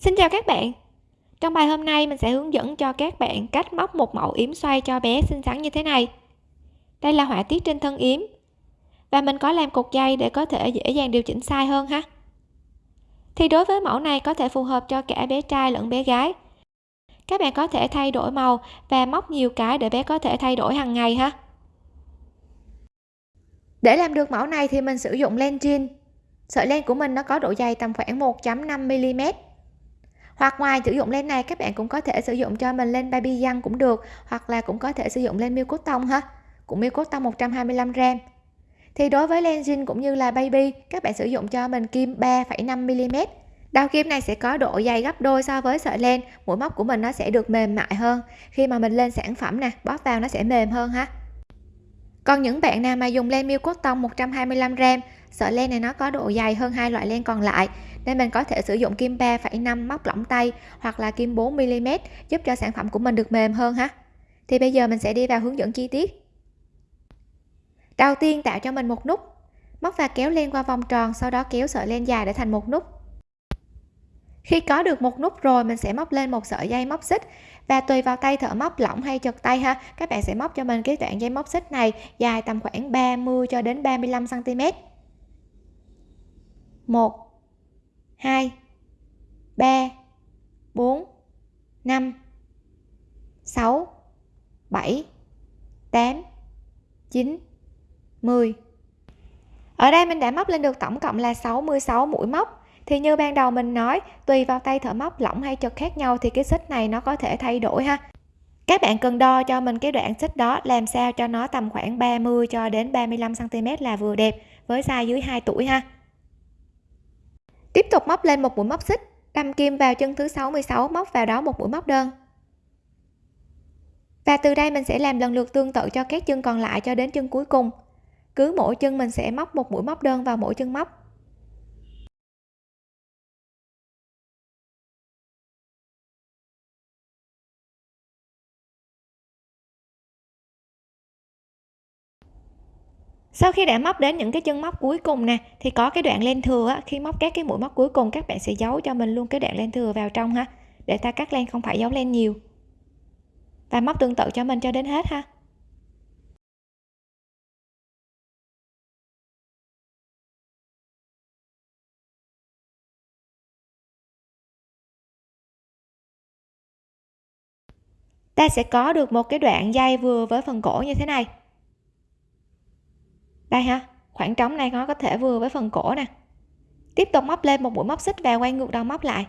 Xin chào các bạn. Trong bài hôm nay, mình sẽ hướng dẫn cho các bạn cách móc một mẫu yếm xoay cho bé xinh xắn như thế này. Đây là họa tiết trên thân yếm. Và mình có làm cột dây để có thể dễ dàng điều chỉnh size hơn ha. Thì đối với mẫu này có thể phù hợp cho cả bé trai lẫn bé gái. Các bạn có thể thay đổi màu và móc nhiều cái để bé có thể thay đổi hàng ngày ha. Để làm được mẫu này thì mình sử dụng len jean. Sợi len của mình nó có độ dày tầm khoảng 1.5mm hoặc ngoài sử dụng lên này các bạn cũng có thể sử dụng cho mình lên baby răng cũng được hoặc là cũng có thể sử dụng lên miêu cốt tông ha. Cũng miêu cốt tông 125 gram. Thì đối với len jean cũng như là baby các bạn sử dụng cho mình kim 3,5 mm đầu kim này sẽ có độ dày gấp đôi so với sợi len mũi móc của mình nó sẽ được mềm mại hơn. Khi mà mình lên sản phẩm nè bóp vào nó sẽ mềm hơn ha còn những bạn nào mà dùng len miêu cốt tông 125 gram sợi len này nó có độ dày hơn hai loại len còn lại nên mình có thể sử dụng kim 3,5 móc lỏng tay hoặc là kim 4 mm giúp cho sản phẩm của mình được mềm hơn ha. Thì bây giờ mình sẽ đi vào hướng dẫn chi tiết. Đầu tiên tạo cho mình một nút móc và kéo len qua vòng tròn sau đó kéo sợi len dài để thành một nút khi có được một nút rồi, mình sẽ móc lên một sợi dây móc xích. Và tùy vào tay thợ móc lỏng hay chật tay ha, các bạn sẽ móc cho mình cái đoạn dây móc xích này dài tầm khoảng 30 cho đến 35 cm 1 2 3 4 5 6 7 8 9 10 ở đây mình đã móc lên được tổng cộng là 66 mũi móc thì như ban đầu mình nói, tùy vào tay thợ móc lỏng hay chật khác nhau thì cái xích này nó có thể thay đổi ha. Các bạn cần đo cho mình cái đoạn xích đó làm sao cho nó tầm khoảng 30 cho đến 35 cm là vừa đẹp, với size dưới 2 tuổi ha. Tiếp tục móc lên một mũi móc xích, đâm kim vào chân thứ 66 móc vào đó một mũi móc đơn. Và từ đây mình sẽ làm lần lượt tương tự cho các chân còn lại cho đến chân cuối cùng. Cứ mỗi chân mình sẽ móc một mũi móc đơn vào mỗi chân móc. Sau khi đã móc đến những cái chân móc cuối cùng nè thì có cái đoạn len thừa á, khi móc các cái mũi móc cuối cùng các bạn sẽ giấu cho mình luôn cái đoạn len thừa vào trong ha để ta cắt len không phải giấu len nhiều. Và móc tương tự cho mình cho đến hết ha. Ta sẽ có được một cái đoạn dây vừa với phần cổ như thế này đây ha, khoảng trống này nó có thể vừa với phần cổ nè. Tiếp tục móc lên một mũi móc xích và quay ngược đầu móc lại.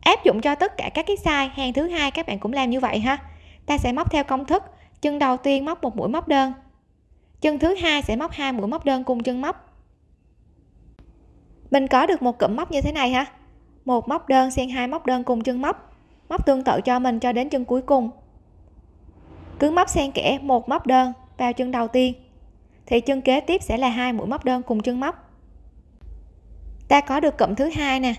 Áp dụng cho tất cả các cái size, hàng thứ hai các bạn cũng làm như vậy ha. Ta sẽ móc theo công thức, chân đầu tiên móc một mũi móc đơn. Chân thứ hai sẽ móc hai mũi móc đơn cùng chân móc. Mình có được một cụm móc như thế này ha. Một móc đơn xen hai móc đơn cùng chân móc. Móc tương tự cho mình cho đến chân cuối cùng. Cứ móc xen kẽ, một móc đơn vào chân đầu tiên thì chân kế tiếp sẽ là hai mũi móc đơn cùng chân móc. Ta có được cụm thứ hai nè.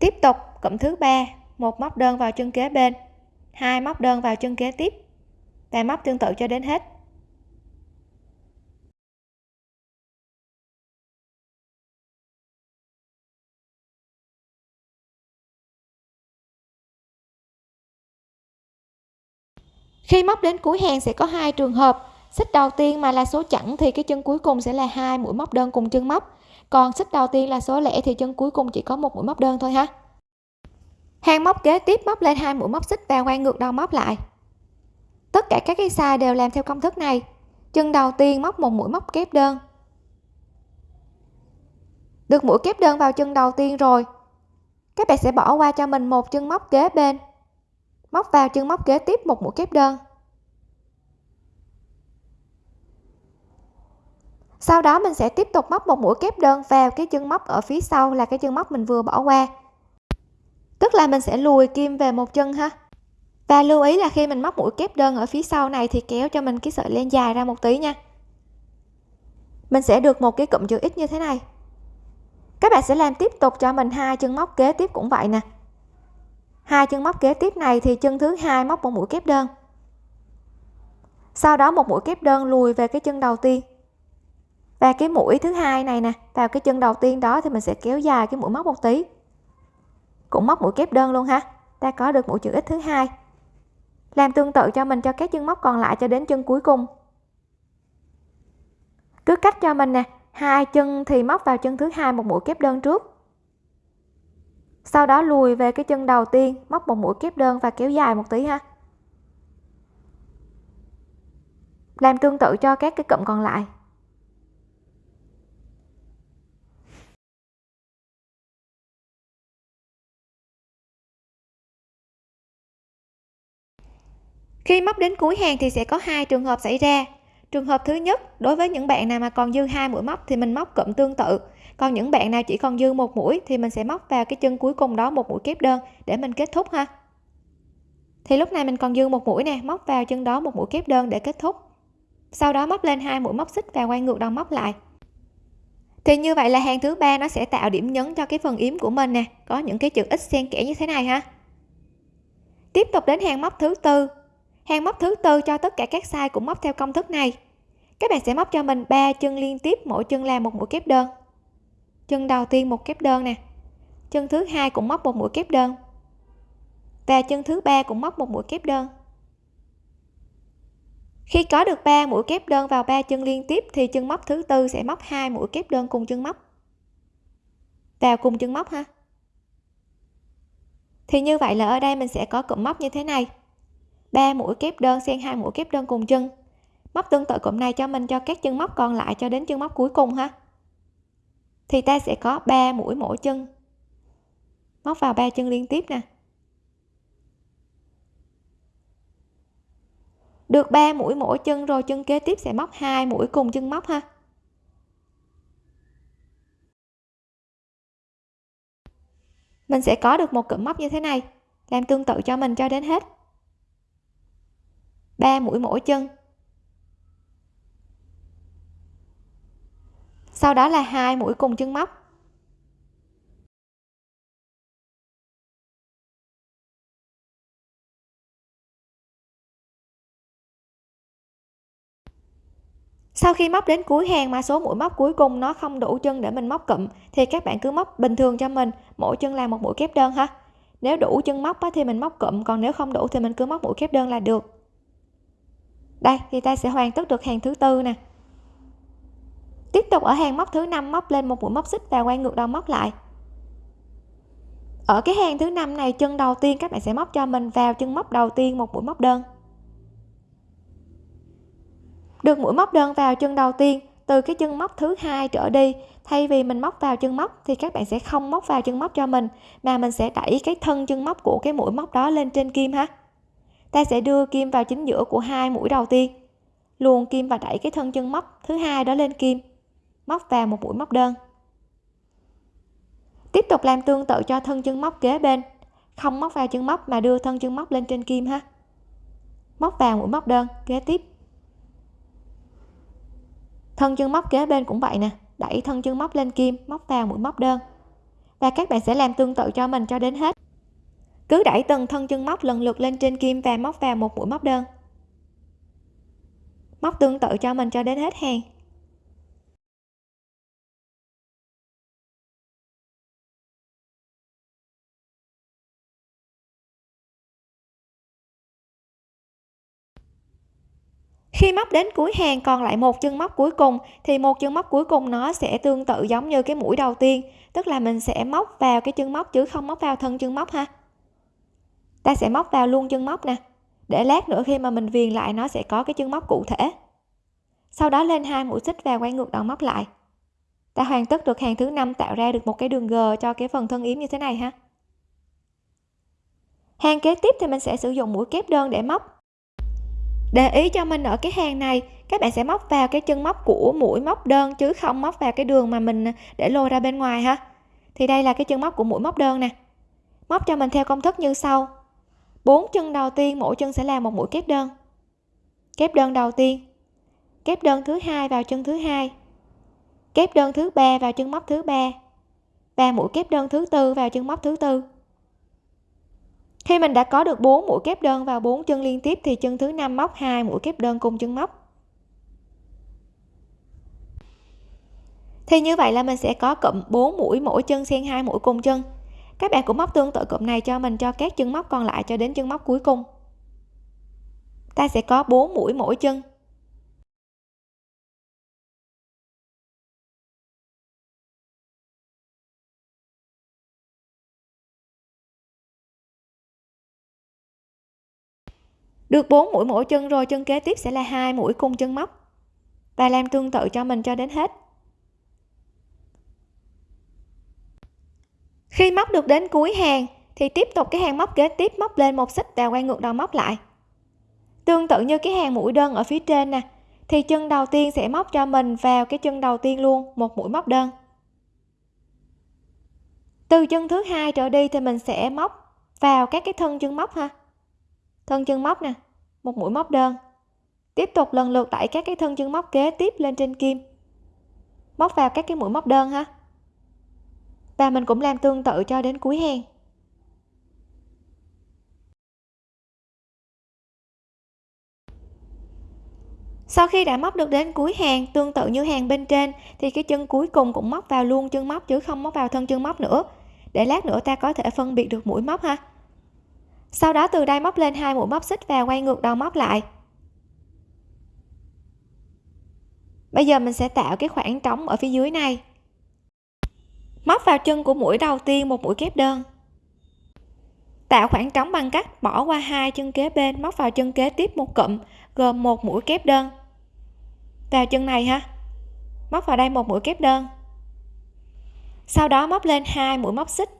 Tiếp tục, cụm thứ ba, một móc đơn vào chân kế bên, hai móc đơn vào chân kế tiếp. Và móc tương tự cho đến hết. Khi móc đến cuối hàng sẽ có hai trường hợp xích đầu tiên mà là số chẵn thì cái chân cuối cùng sẽ là hai mũi móc đơn cùng chân móc. Còn xích đầu tiên là số lẻ thì chân cuối cùng chỉ có một mũi móc đơn thôi ha. Hàng móc kế tiếp móc lên hai mũi móc xích và quay ngược đầu móc lại. Tất cả các cái size đều làm theo công thức này. Chân đầu tiên móc một mũi móc kép đơn. Được mũi kép đơn vào chân đầu tiên rồi, các bạn sẽ bỏ qua cho mình một chân móc kế bên. Móc vào chân móc kế tiếp một mũi kép đơn. Sau đó mình sẽ tiếp tục móc một mũi kép đơn vào cái chân móc ở phía sau là cái chân móc mình vừa bỏ qua. Tức là mình sẽ lùi kim về một chân ha. Và lưu ý là khi mình móc mũi kép đơn ở phía sau này thì kéo cho mình cái sợi len dài ra một tí nha. Mình sẽ được một cái cụm chữ x như thế này. Các bạn sẽ làm tiếp tục cho mình hai chân móc kế tiếp cũng vậy nè. Hai chân móc kế tiếp này thì chân thứ hai móc một mũi kép đơn. Sau đó một mũi kép đơn lùi về cái chân đầu tiên và cái mũi thứ hai này nè, vào cái chân đầu tiên đó thì mình sẽ kéo dài cái mũi móc một tí. Cũng móc mũi kép đơn luôn ha, ta có được mũi chữ x thứ hai. Làm tương tự cho mình cho các chân móc còn lại cho đến chân cuối cùng. Cứ cách cho mình nè, hai chân thì móc vào chân thứ hai một mũi kép đơn trước. Sau đó lùi về cái chân đầu tiên, móc một mũi kép đơn và kéo dài một tí ha. Làm tương tự cho các cái cụm còn lại. Khi móc đến cuối hàng thì sẽ có hai trường hợp xảy ra. Trường hợp thứ nhất, đối với những bạn nào mà còn dư hai mũi móc thì mình móc cụm tương tự. Còn những bạn nào chỉ còn dư một mũi thì mình sẽ móc vào cái chân cuối cùng đó một mũi kép đơn để mình kết thúc ha. Thì lúc này mình còn dư một mũi nè, móc vào chân đó một mũi kép đơn để kết thúc. Sau đó móc lên hai mũi móc xích và quay ngược đầu móc lại. Thì như vậy là hàng thứ ba nó sẽ tạo điểm nhấn cho cái phần yếm của mình nè. Có những cái chữ x xen kẽ như thế này ha. Tiếp tục đến hàng móc thứ tư hàng móc thứ tư cho tất cả các size cũng móc theo công thức này. Các bạn sẽ móc cho mình ba chân liên tiếp, mỗi chân là một mũi kép đơn. Chân đầu tiên một kép đơn nè. Chân thứ hai cũng móc một mũi kép đơn. Và chân thứ ba cũng móc một mũi kép đơn. Khi có được 3 mũi kép đơn vào ba chân liên tiếp thì chân móc thứ tư sẽ móc hai mũi kép đơn cùng chân móc. Vào cùng chân móc ha. Thì như vậy là ở đây mình sẽ có cụm móc như thế này. 3 mũi kép đơn xen hai mũi kép đơn cùng chân. Móc tương tự cụm này cho mình cho các chân móc còn lại cho đến chân móc cuối cùng ha. Thì ta sẽ có 3 mũi mỗi chân. Móc vào ba chân liên tiếp nè. Được 3 mũi mỗi chân rồi chân kế tiếp sẽ móc hai mũi cùng chân móc ha. Mình sẽ có được một cụm móc như thế này, làm tương tự cho mình cho đến hết. 3 mũi mỗi chân. Sau đó là hai mũi cùng chân móc. Sau khi móc đến cuối hàng mà số mũi móc cuối cùng nó không đủ chân để mình móc cụm, thì các bạn cứ móc bình thường cho mình, mỗi chân là một mũi kép đơn ha. Nếu đủ chân móc thì mình móc cụm, còn nếu không đủ thì mình cứ móc mũi kép đơn là được đây, thì ta sẽ hoàn tất được hàng thứ tư nè. Tiếp tục ở hàng móc thứ năm, móc lên một mũi móc xích và quay ngược đầu móc lại. Ở cái hàng thứ năm này, chân đầu tiên các bạn sẽ móc cho mình, vào chân móc đầu tiên một mũi móc đơn. Được mũi móc đơn vào chân đầu tiên, từ cái chân móc thứ hai trở đi, thay vì mình móc vào chân móc, thì các bạn sẽ không móc vào chân móc cho mình, mà mình sẽ đẩy cái thân chân móc của cái mũi móc đó lên trên kim ha ta sẽ đưa kim vào chính giữa của hai mũi đầu tiên. Luồn kim và đẩy cái thân chân móc thứ hai đó lên kim, móc vào một mũi móc đơn. Tiếp tục làm tương tự cho thân chân móc kế bên, không móc vào chân móc mà đưa thân chân móc lên trên kim ha. Móc vào mũi móc đơn, kế tiếp. Thân chân móc kế bên cũng vậy nè, đẩy thân chân móc lên kim, móc vào mũi móc đơn. Và các bạn sẽ làm tương tự cho mình cho đến hết cứ đẩy từng thân chân móc lần lượt lên trên kim và móc vào một mũi móc đơn. Móc tương tự cho mình cho đến hết hàng. Khi móc đến cuối hàng còn lại một chân móc cuối cùng, thì một chân móc cuối cùng nó sẽ tương tự giống như cái mũi đầu tiên, tức là mình sẽ móc vào cái chân móc chứ không móc vào thân chân móc ha ta sẽ móc vào luôn chân móc nè. Để lát nữa khi mà mình viền lại, nó sẽ có cái chân móc cụ thể. Sau đó lên hai mũi xích và quay ngược đầu móc lại. Ta hoàn tất được hàng thứ năm, tạo ra được một cái đường g cho cái phần thân yếm như thế này ha. Hàng kế tiếp thì mình sẽ sử dụng mũi kép đơn để móc. Để ý cho mình ở cái hàng này, các bạn sẽ móc vào cái chân móc của mũi móc đơn chứ không móc vào cái đường mà mình để lôi ra bên ngoài ha. Thì đây là cái chân móc của mũi móc đơn nè. Móc cho mình theo công thức như sau bốn chân đầu tiên, mỗi chân sẽ là một mũi kép đơn. Kép đơn đầu tiên. Kép đơn thứ hai vào chân thứ hai. Kép đơn thứ ba vào chân móc thứ ba. Và mũi kép đơn thứ tư vào chân móc thứ tư. Khi mình đã có được 4 mũi kép đơn vào 4 chân liên tiếp thì chân thứ năm móc hai mũi kép đơn cùng chân móc. Thì như vậy là mình sẽ có cụm 4 mũi, mỗi chân xen hai mũi cùng chân các bạn cũng móc tương tự cụm này cho mình, cho các chân móc còn lại cho đến chân móc cuối cùng. Ta sẽ có 4 mũi mỗi chân. Được 4 mũi mỗi chân rồi, chân kế tiếp sẽ là hai mũi cùng chân móc. Và làm tương tự cho mình cho đến hết. Khi móc được đến cuối hàng, thì tiếp tục cái hàng móc kế tiếp móc lên một xích và quay ngược đầu móc lại. Tương tự như cái hàng mũi đơn ở phía trên nè, thì chân đầu tiên sẽ móc cho mình vào cái chân đầu tiên luôn, một mũi móc đơn. Từ chân thứ hai trở đi thì mình sẽ móc vào các cái thân chân móc ha. Thân chân móc nè, một mũi móc đơn. Tiếp tục lần lượt đẩy các cái thân chân móc kế tiếp lên trên kim. Móc vào các cái mũi móc đơn ha và mình cũng làm tương tự cho đến cuối hàng sau khi đã móc được đến cuối hàng, tương tự như hàng bên trên, thì cái chân cuối cùng cũng móc vào luôn chân móc chứ không móc vào thân chân móc nữa. Để lát nữa ta có thể phân biệt được mũi móc ha. Sau đó từ đây móc lên hai mũi móc xích và quay ngược đầu móc lại. Bây giờ mình sẽ tạo cái khoảng trống ở phía dưới này móc vào chân của mũi đầu tiên một mũi kép đơn. Tạo khoảng trống bằng cách bỏ qua hai chân kế bên, móc vào chân kế tiếp một cụm, gồm một mũi kép đơn. Vào chân này ha. Móc vào đây một mũi kép đơn. Sau đó móc lên hai mũi móc xích.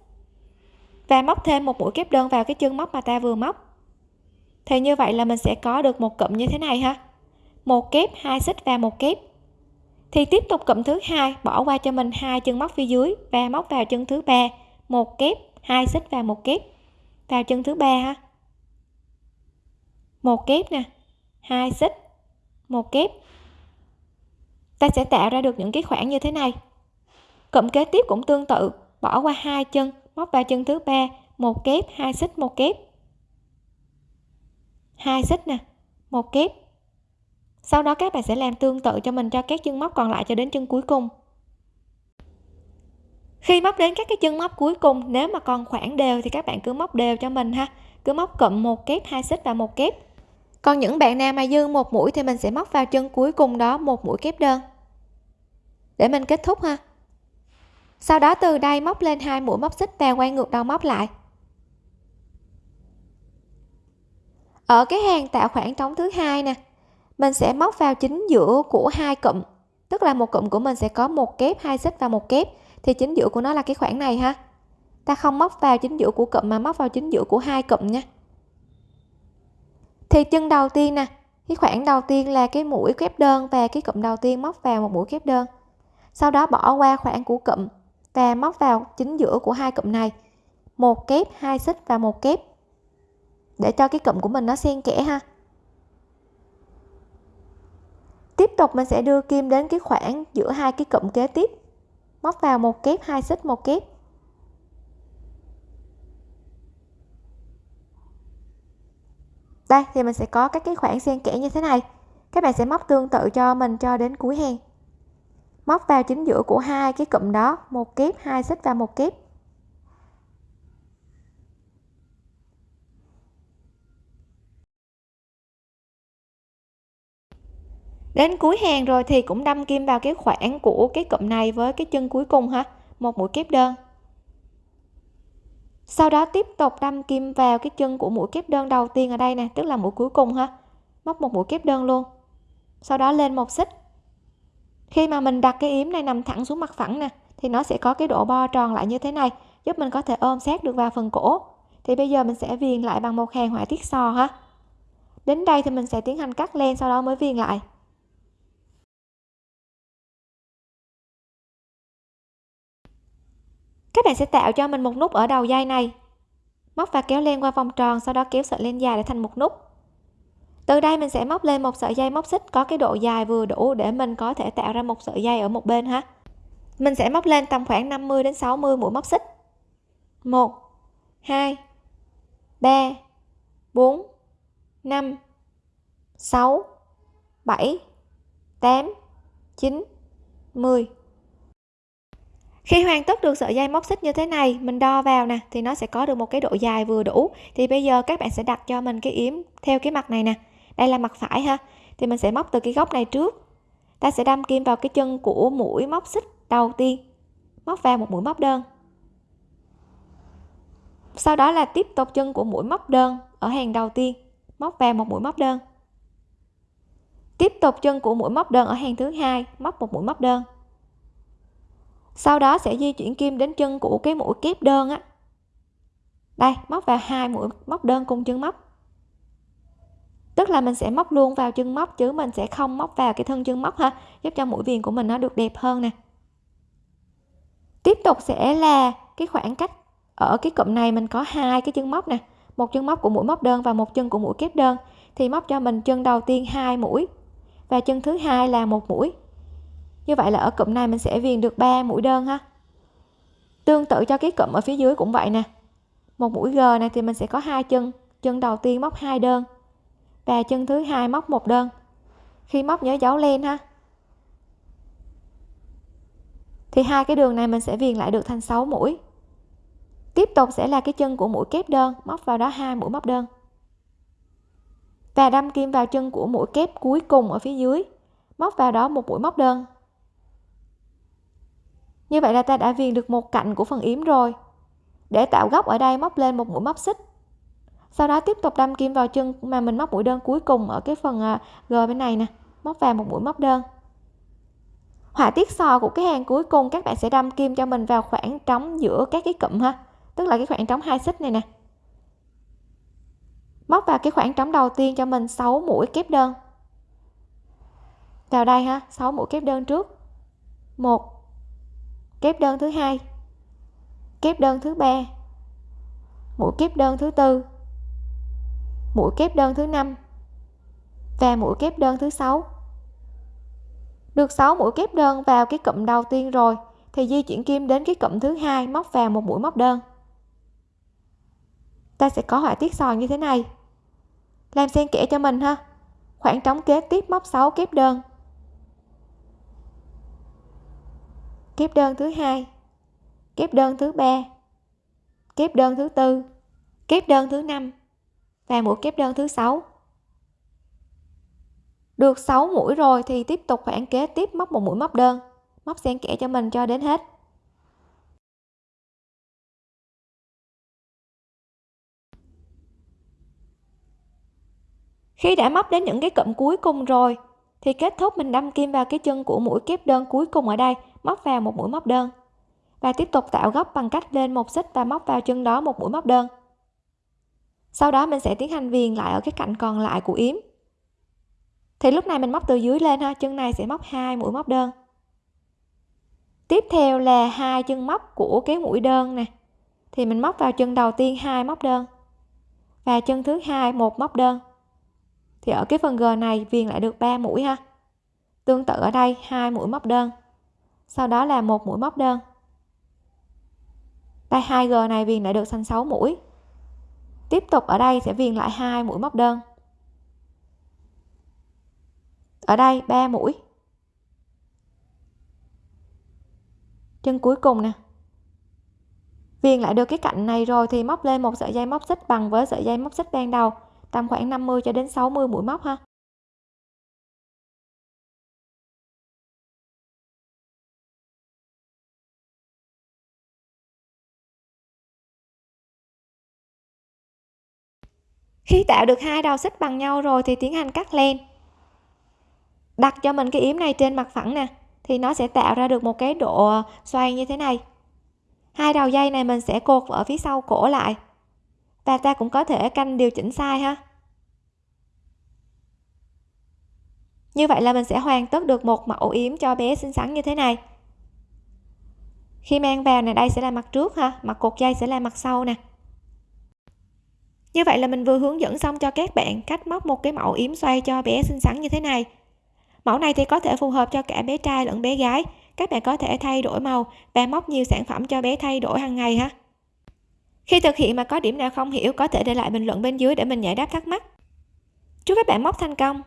Và móc thêm một mũi kép đơn vào cái chân móc mà ta vừa móc. Thì như vậy là mình sẽ có được một cụm như thế này ha. Một kép, hai xích và một kép thì tiếp tục cụm thứ hai, bỏ qua cho mình hai chân móc phía dưới và móc vào chân thứ ba. Một kép, hai xích và một kép. Vào chân thứ ba ha. Một kép nè, hai xích, một kép. Ta sẽ tạo ra được những cái khoảng như thế này. Cụm kế tiếp cũng tương tự, bỏ qua hai chân, móc vào chân thứ ba. Một kép, hai xích, một kép. Hai xích nè, một kép sau đó các bạn sẽ làm tương tự cho mình cho các chân móc còn lại cho đến chân cuối cùng. Khi móc đến các cái chân móc cuối cùng, nếu mà còn khoảng đều thì các bạn cứ móc đều cho mình ha. Cứ móc cụm một kép, hai xích và một kép. Còn những bạn nào mà dư một mũi thì mình sẽ móc vào chân cuối cùng đó một mũi kép đơn. Để mình kết thúc ha. Sau đó từ đây móc lên hai mũi móc xích và quay ngược đầu móc lại. Ở cái hàng tạo khoảng trống thứ hai nè mình sẽ móc vào chính giữa của hai cụm, tức là một cụm của mình sẽ có một kép, hai xích và một kép, thì chính giữa của nó là cái khoảng này ha. Ta không móc vào chính giữa của cụm mà móc vào chính giữa của hai cụm nha. Thì chân đầu tiên nè, cái khoảng đầu tiên là cái mũi kép đơn và cái cụm đầu tiên móc vào một mũi kép đơn. Sau đó bỏ qua khoảng của cụm và móc vào chính giữa của hai cụm này, một kép, hai xích và một kép, để cho cái cụm của mình nó xen kẽ ha. Tiếp tục mình sẽ đưa kim đến cái khoảng giữa hai cái cụm kế tiếp. Móc vào một kép, hai xích một kép. Đây, thì mình sẽ có các cái khoảng xen kẽ như thế này. Các bạn sẽ móc tương tự cho mình cho đến cuối hàng. Móc vào chính giữa của hai cái cụm đó, một kép, hai xích và một kép. Đến cuối hàng rồi thì cũng đâm kim vào cái khoảng của cái cụm này với cái chân cuối cùng ha. Một mũi kép đơn. Sau đó tiếp tục đâm kim vào cái chân của mũi kép đơn đầu tiên ở đây nè, tức là mũi cuối cùng ha. Móc một mũi kép đơn luôn. Sau đó lên một xích. Khi mà mình đặt cái yếm này nằm thẳng xuống mặt phẳng nè, thì nó sẽ có cái độ bo tròn lại như thế này, giúp mình có thể ôm sát được vào phần cổ. Thì bây giờ mình sẽ viền lại bằng một hàng họa tiết sò ha. Đến đây thì mình sẽ tiến hành cắt len, sau đó mới viền lại. Các bạn sẽ tạo cho mình một nút ở đầu dây này. Móc và kéo len qua vòng tròn, sau đó kéo sợi len dài để thành một nút. Từ đây mình sẽ móc lên một sợi dây móc xích, có cái độ dài vừa đủ để mình có thể tạo ra một sợi dây ở một bên ha. Mình sẽ móc lên tầm khoảng 50 đến 60 mũi móc xích. 1 2 3 4 5 6 7 8 9 10 khi hoàn tất được sợi dây móc xích như thế này, mình đo vào nè, thì nó sẽ có được một cái độ dài vừa đủ. Thì bây giờ các bạn sẽ đặt cho mình cái yếm theo cái mặt này nè. Đây là mặt phải ha. Thì mình sẽ móc từ cái góc này trước. Ta sẽ đâm kim vào cái chân của mũi móc xích đầu tiên. Móc vào một mũi móc đơn. Sau đó là tiếp tục chân của mũi móc đơn ở hàng đầu tiên. Móc vào một mũi móc đơn. Tiếp tục chân của mũi móc đơn ở hàng thứ hai. Móc một mũi móc đơn sau đó sẽ di chuyển kim đến chân của cái mũi kép đơn á. Đây, móc vào hai mũi, móc đơn cùng chân móc. Tức là mình sẽ móc luôn vào chân móc, chứ mình sẽ không móc vào cái thân chân móc ha, giúp cho mũi viền của mình nó được đẹp hơn nè. Tiếp tục sẽ là cái khoảng cách. Ở cái cụm này mình có hai cái chân móc nè, một chân móc của mũi móc đơn và một chân của mũi kép đơn, thì móc cho mình chân đầu tiên hai mũi và chân thứ hai là một mũi như vậy là ở cụm này mình sẽ viền được 3 mũi đơn ha. Tương tự cho cái cụm ở phía dưới cũng vậy nè. Một mũi g này thì mình sẽ có hai chân. Chân đầu tiên móc hai đơn và chân thứ hai móc một đơn. Khi móc nhớ dấu lên ha. Thì hai cái đường này mình sẽ viền lại được thành 6 mũi. Tiếp tục sẽ là cái chân của mũi kép đơn, móc vào đó hai mũi móc đơn. Và đâm kim vào chân của mũi kép cuối cùng ở phía dưới, móc vào đó một mũi móc đơn như vậy là ta đã viền được một cạnh của phần yếm rồi. Để tạo góc ở đây, móc lên một mũi móc xích. Sau đó tiếp tục đâm kim vào chân mà mình móc mũi đơn cuối cùng ở cái phần à, g bên này nè. Móc vào một mũi móc đơn. Họa tiết sò của cái hàng cuối cùng, các bạn sẽ đâm kim cho mình vào khoảng trống giữa các cái cụm ha. Tức là cái khoảng trống hai xích này nè. Móc vào cái khoảng trống đầu tiên cho mình 6 mũi kép đơn. Vào đây ha 6 mũi kép đơn trước. Một kép đơn thứ hai. Kép đơn thứ ba. Mũi kép đơn thứ tư. Mũi kép đơn thứ năm. Và mũi kép đơn thứ sáu. Được 6 mũi kép đơn vào cái cụm đầu tiên rồi, thì di chuyển kim đến cái cụm thứ hai móc vào một mũi móc đơn. Ta sẽ có họa tiết sòn như thế này. Làm xen kẽ cho mình ha. Khoảng trống kế tiếp móc 6 kép đơn. Kép đơn thứ hai. Kép đơn thứ ba. Kép đơn thứ tư. Kép đơn thứ năm. Và mũi kép đơn thứ sáu. Được 6 mũi rồi thì tiếp tục khoảng kế tiếp móc một mũi móc đơn. Móc xen kẽ cho mình cho đến hết. Khi đã móc đến những cái cụm cuối cùng rồi thì kết thúc mình đâm kim vào cái chân của mũi kép đơn cuối cùng ở đây, móc vào một mũi móc đơn. Và tiếp tục tạo góc bằng cách lên một xích và móc vào chân đó một mũi móc đơn. Sau đó mình sẽ tiến hành viền lại ở cái cạnh còn lại của yếm. Thì lúc này mình móc từ dưới lên ha, chân này sẽ móc hai mũi móc đơn. Tiếp theo là hai chân móc của cái mũi đơn nè. Thì mình móc vào chân đầu tiên hai móc đơn. Và chân thứ hai một móc đơn thì ở cái phần g này, viền lại được 3 mũi ha. Tương tự ở đây, hai mũi móc đơn. Sau đó là một mũi móc đơn. Đây 2G này viền lại được thành 6 mũi. Tiếp tục ở đây sẽ viền lại hai mũi móc đơn. Ở đây 3 mũi. Chân cuối cùng nè. Viền lại được cái cạnh này rồi thì móc lên một sợi dây móc xích bằng với sợi dây móc xích ban đầu tầm khoảng 50 cho đến 60 mũi móc ha. Khi tạo được hai đầu xích bằng nhau rồi thì tiến hành cắt len. Đặt cho mình cái yếm này trên mặt phẳng nè, thì nó sẽ tạo ra được một cái độ xoay như thế này. Hai đầu dây này mình sẽ cột ở phía sau cổ lại và ta cũng có thể canh điều chỉnh sai ha. Như vậy là mình sẽ hoàn tất được một mẫu yếm cho bé xinh xắn như thế này. Khi mang vào này, đây sẽ là mặt trước ha, mặt cột dây sẽ là mặt sau nè. Như vậy là mình vừa hướng dẫn xong cho các bạn cách móc một cái mẫu yếm xoay cho bé xinh xắn như thế này. Mẫu này thì có thể phù hợp cho cả bé trai lẫn bé gái. Các bạn có thể thay đổi màu và móc nhiều sản phẩm cho bé thay đổi hàng ngày ha khi thực hiện mà có điểm nào không hiểu, có thể để lại bình luận bên dưới để mình giải đáp thắc mắc. Chúc các bạn móc thành công!